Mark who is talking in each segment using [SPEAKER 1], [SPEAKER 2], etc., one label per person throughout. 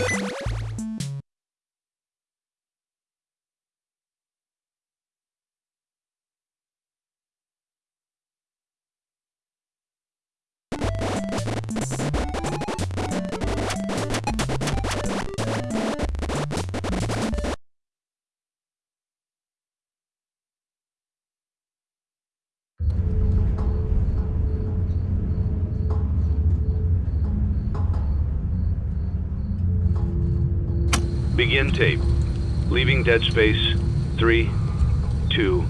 [SPEAKER 1] you Begin tape. Leaving dead space. Three, two,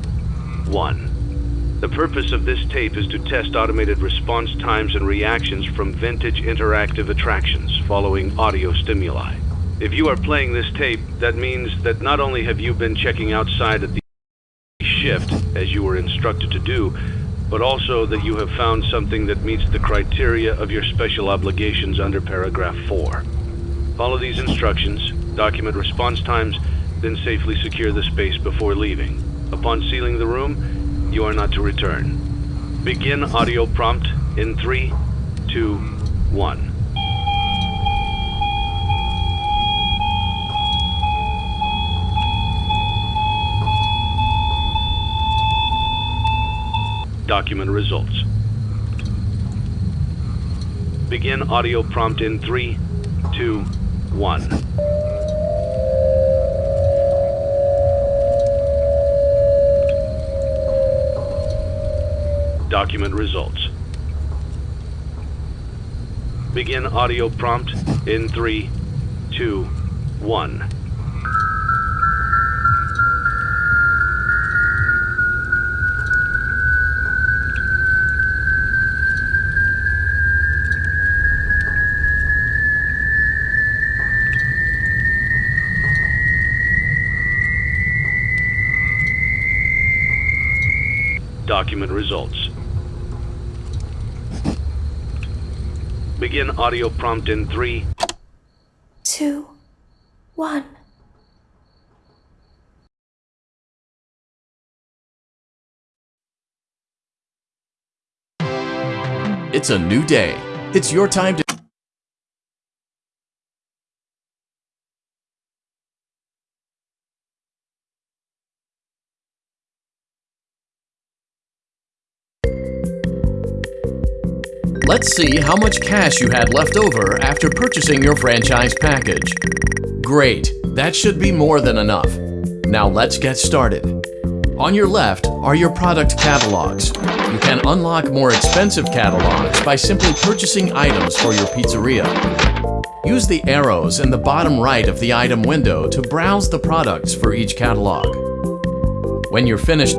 [SPEAKER 1] one. The purpose of this tape is to test automated response times and reactions from vintage interactive attractions following audio stimuli. If you are playing this tape, that means that not only have you been checking outside at the shift, as you were instructed to do, but also that you have found something that meets the criteria of your special obligations under paragraph 4. Follow these instructions, document response times, then safely secure the space before leaving. Upon sealing the room, you are not to return. Begin audio prompt in three, two, one. Document results. Begin audio prompt in three, two, one. Document results. Begin audio prompt in three, two, one. Document results. Begin audio prompt in three,
[SPEAKER 2] two, one.
[SPEAKER 3] It's a new day. It's your time to Let's see how much cash you had left over after purchasing your franchise package. Great, that should be more than enough. Now let's get started. On your left are your product catalogs. You can unlock more expensive catalogs by simply purchasing items for your pizzeria. Use the arrows in the bottom right of the item window to browse the products for each catalog. When you're finished,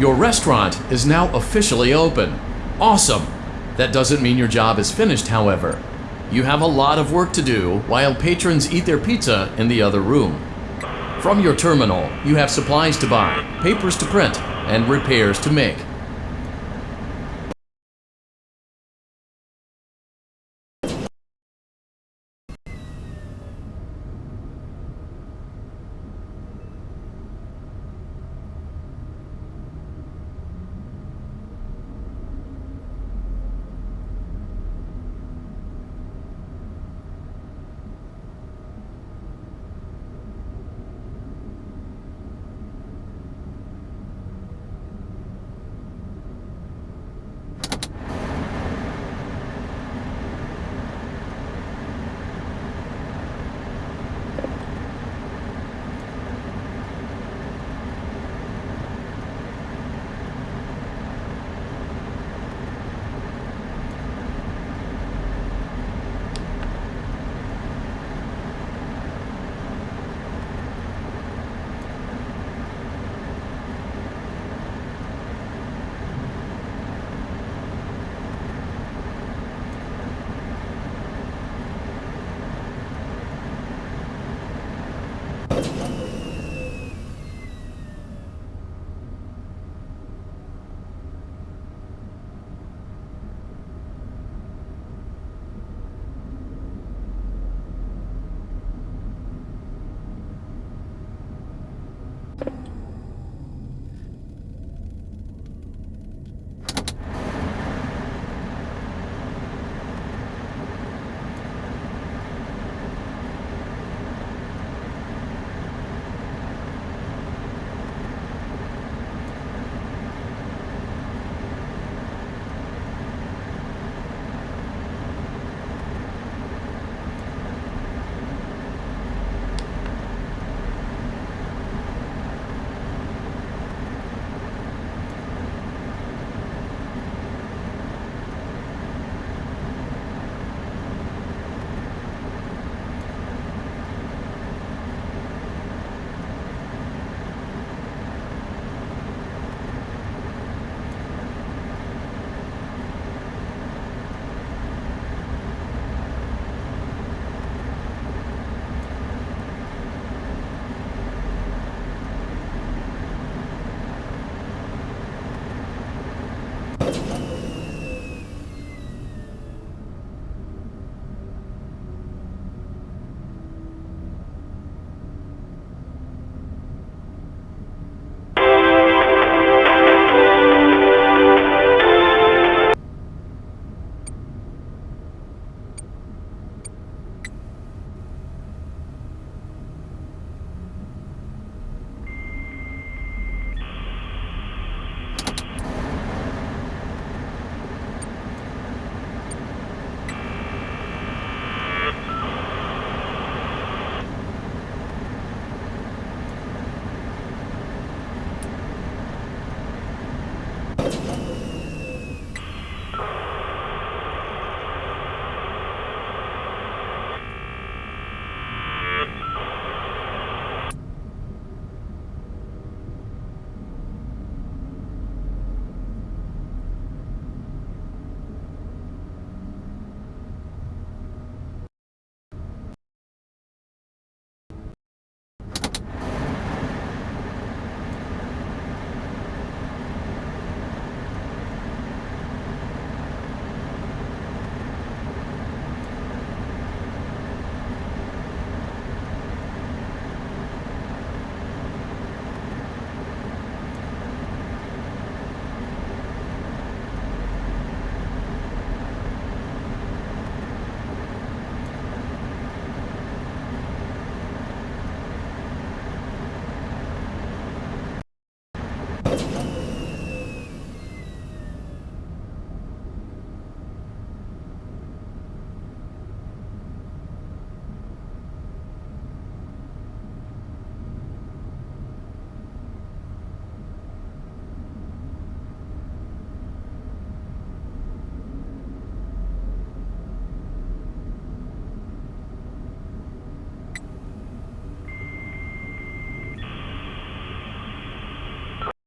[SPEAKER 3] Your restaurant is now officially open. Awesome! That doesn't mean your job is finished, however. You have a lot of work to do while patrons eat their pizza in the other room. From your terminal, you have supplies to buy, papers to print, and repairs to make.